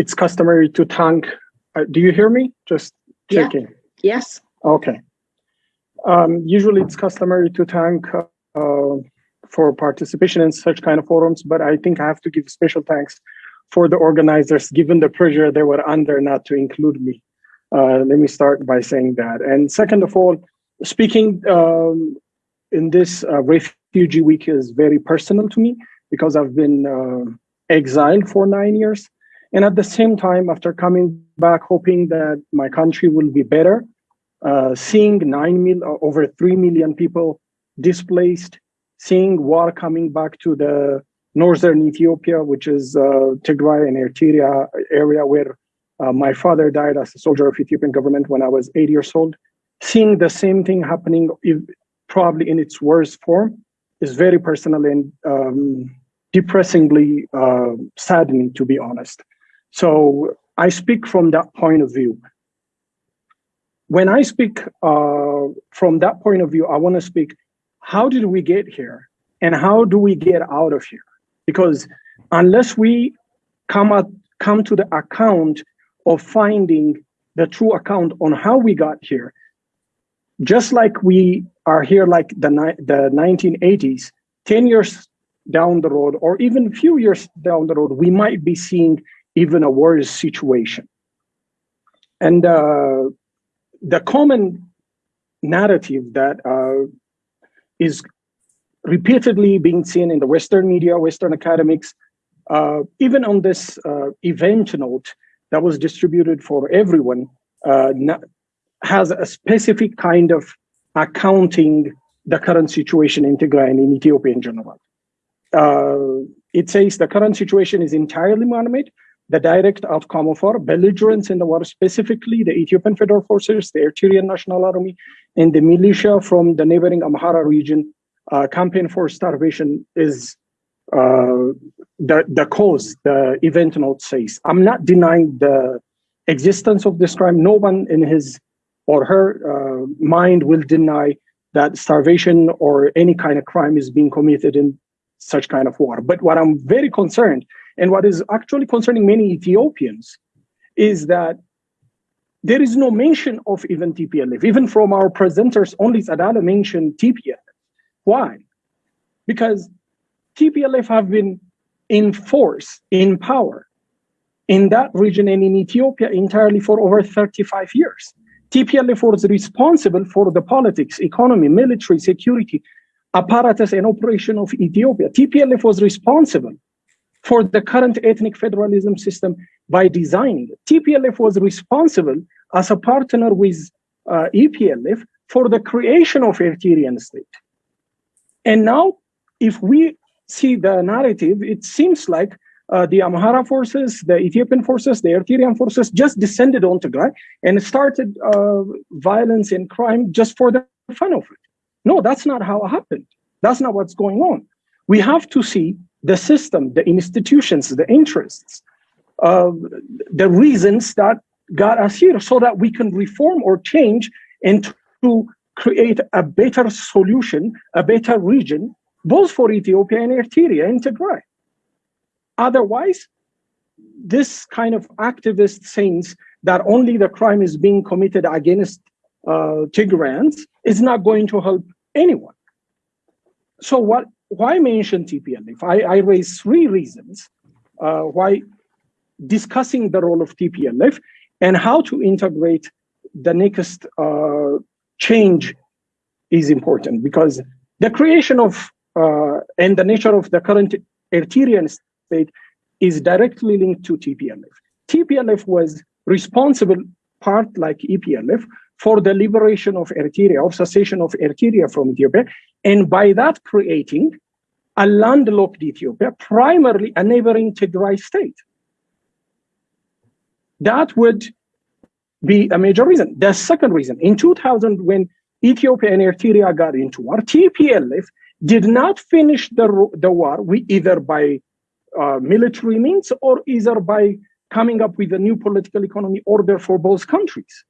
it's customary to thank. Uh, do you hear me? Just checking. Yeah. Yes. Okay. Um, usually it's customary to thank uh, for participation in such kind of forums, but I think I have to give special thanks for the organizers, given the pressure they were under not to include me. Uh, let me start by saying that. And second of all, speaking um, in this uh, refugee week is very personal to me because I've been uh, exiled for nine years. And at the same time, after coming back, hoping that my country will be better, uh, seeing nine mil, uh, over 3 million people displaced, seeing war coming back to the northern Ethiopia, which is uh, Tigray and Eritrea area where uh, my father died as a soldier of Ethiopian government when I was eight years old. Seeing the same thing happening, if, probably in its worst form, is very personal and um, depressingly uh, saddening, to be honest. So I speak from that point of view. When I speak uh, from that point of view, I want to speak how did we get here and how do we get out of here? Because unless we come at, come to the account of finding the true account on how we got here, just like we are here like the, the 1980s, 10 years down the road, or even a few years down the road, we might be seeing even a worse situation. And uh, the common narrative that uh, is repeatedly being seen in the Western media, Western academics, uh, even on this uh, event note that was distributed for everyone, uh, has a specific kind of accounting the current situation in Tigray and in Ethiopia in general. Uh, it says the current situation is entirely man-made, the direct outcome of our belligerence in the war, specifically the Ethiopian Federal Forces, the Eritrean National Army, and the militia from the neighboring Amhara region, uh, campaign for starvation is uh, the, the cause, the event note says. I'm not denying the existence of this crime. No one in his or her uh, mind will deny that starvation or any kind of crime is being committed in such kind of war. But what I'm very concerned and what is actually concerning many Ethiopians is that there is no mention of even TPLF. Even from our presenters, only Sadala mentioned TPLF. Why? Because TPLF have been in force, in power, in that region and in Ethiopia entirely for over 35 years. TPLF was responsible for the politics, economy, military, security, apparatus and operation of Ethiopia. TPLF was responsible for the current ethnic federalism system by designing it. TPLF was responsible as a partner with uh, EPLF for the creation of Eritrean state. And now, if we see the narrative, it seems like uh, the Amhara forces, the Ethiopian forces, the Eritrean forces just descended on Tigray and started uh, violence and crime just for the fun of it. No, that's not how it happened. That's not what's going on. We have to see the system, the institutions, the interests, uh, the reasons that got us here so that we can reform or change and to create a better solution, a better region, both for Ethiopia and Eritrea and Tigray. Otherwise, this kind of activist sayings that only the crime is being committed against uh, Tigrayans is not going to help anyone. So what? Why mention TPLF? I, I raise three reasons uh, why discussing the role of TPLF and how to integrate the next uh, change is important because the creation of uh, and the nature of the current Eritrean state is directly linked to TPLF. TPLF was responsible part like EPLF for the liberation of Eritrea, of cessation of Eritrea from Ethiopia, and by that creating a landlocked Ethiopia, primarily a neighboring Tigray state. That would be a major reason. The second reason, in 2000, when Ethiopia and Eritrea got into war, TPLF did not finish the, the war we, either by uh, military means or either by coming up with a new political economy order for both countries.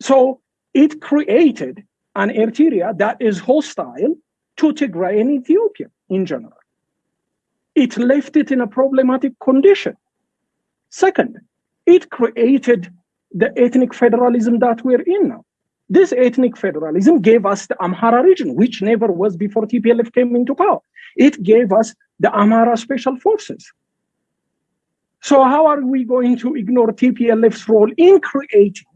So it created an Eritrea that is hostile to Tigray and Ethiopia in general. It left it in a problematic condition. Second, it created the ethnic federalism that we're in now. This ethnic federalism gave us the Amhara region, which never was before TPLF came into power. It gave us the Amhara special forces. So how are we going to ignore TPLF's role in creating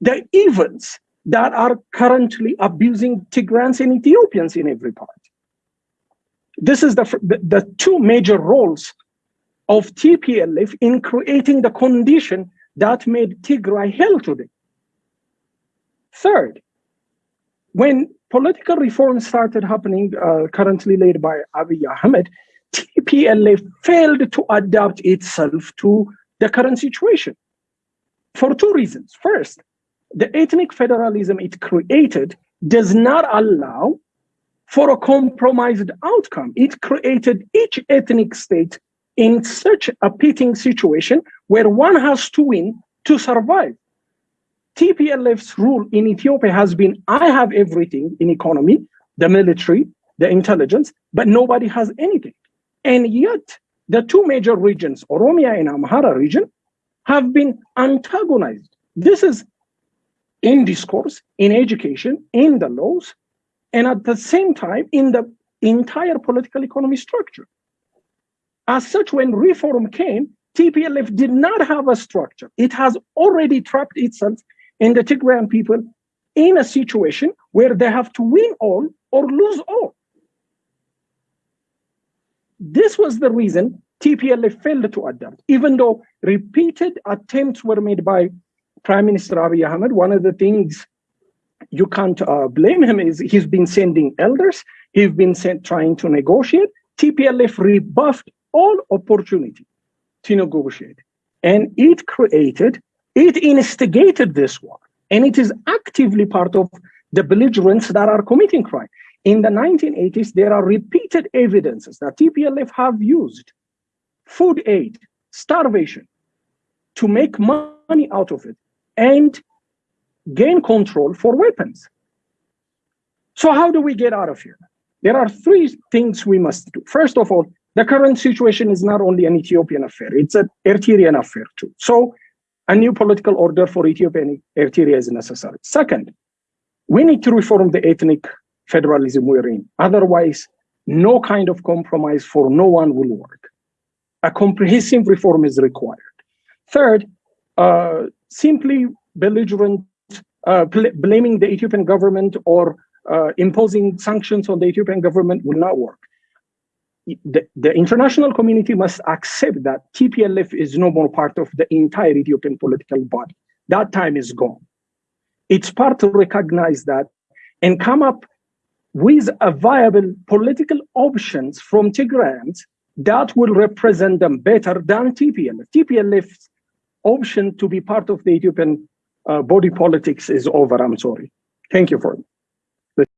the events that are currently abusing Tigrayans and Ethiopians in every part? This is the, the, the two major roles of TPLF in creating the condition that made Tigray hell today. Third, when political reforms started happening, uh, currently led by Abiy Ahmed, TPLF failed to adapt itself to the current situation for two reasons. First, the ethnic federalism it created does not allow for a compromised outcome. It created each ethnic state in such a pitting situation where one has to win to survive. TPLF's rule in Ethiopia has been, I have everything in economy, the military, the intelligence, but nobody has anything. And yet the two major regions, Oromia and Amhara region, have been antagonized. This is in discourse, in education, in the laws, and at the same time in the entire political economy structure. As such, when reform came, TPLF did not have a structure. It has already trapped itself and the Tigrayan people in a situation where they have to win all or lose all. This was the reason TPLF failed to adapt, even though repeated attempts were made by Prime Minister Abiy Ahmed. One of the things you can't uh, blame him is he's been sending elders, he's been sent, trying to negotiate. TPLF rebuffed all opportunity to negotiate. And it created it instigated this war, and it is actively part of the belligerents that are committing crime. In the 1980s, there are repeated evidences that TPLF have used food aid, starvation, to make money out of it and gain control for weapons. So how do we get out of here? There are three things we must do. First of all, the current situation is not only an Ethiopian affair, it's an Eritrean affair too. So a new political order for Ethiopia Eritrea is necessary. Second, we need to reform the ethnic federalism we're in. Otherwise, no kind of compromise for no one will work. A comprehensive reform is required. Third, simply belligerent, uh, blaming the Ethiopian government or uh, imposing sanctions on the Ethiopian government will not work the, the international community must accept that TPLF is no more part of the entire Ethiopian political body. That time is gone. It's part to recognize that and come up with a viable political options from Tigrayans that will represent them better than TPLF. TPLF's option to be part of the Ethiopian uh, body politics is over, I'm sorry. Thank you for it.